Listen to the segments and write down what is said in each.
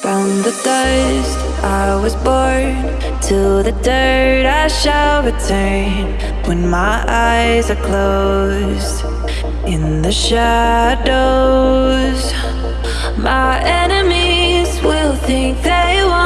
From the dust I was born To the dirt I shall return When my eyes are closed In the shadows. My enemies will think they won't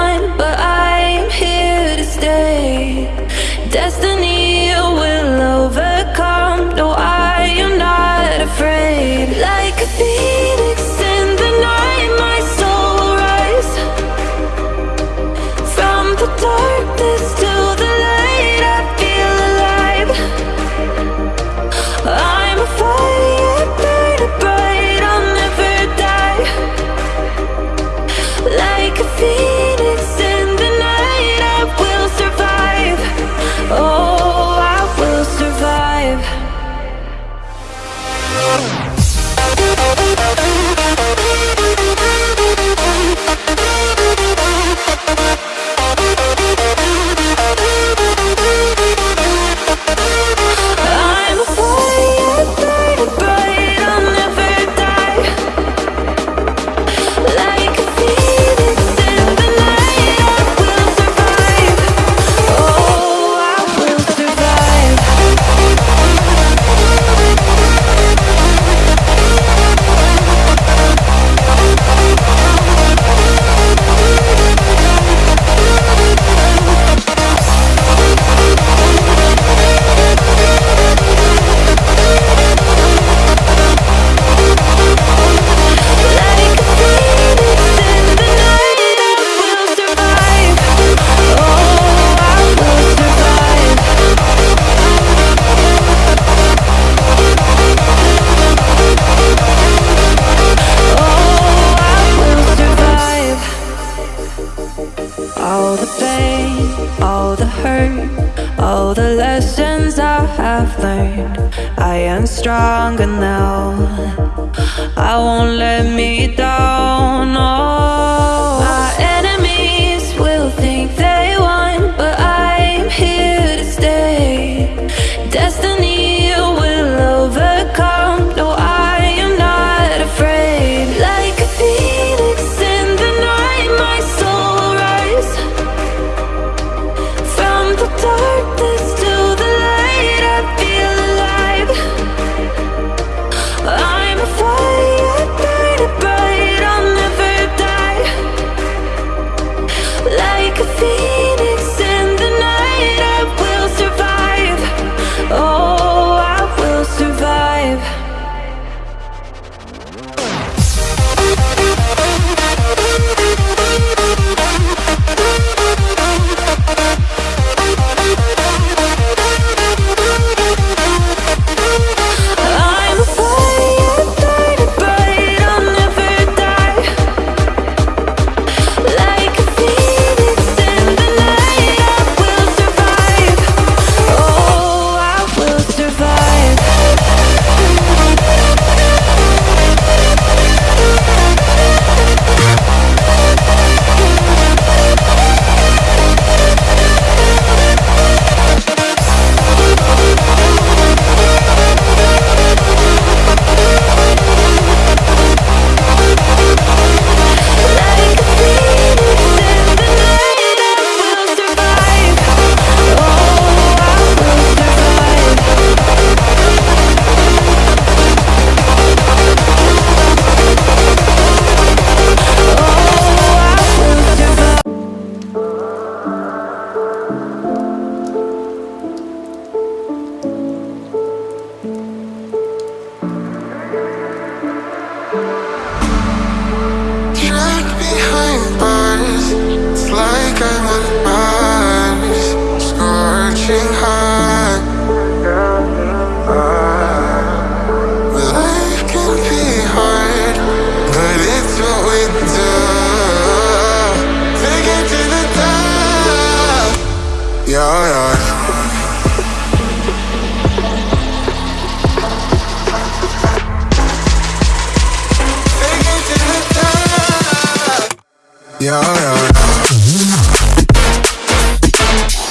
the lessons I have learned I am stronger now I won't let me down, oh. trapped behind bars. yeah, yeah.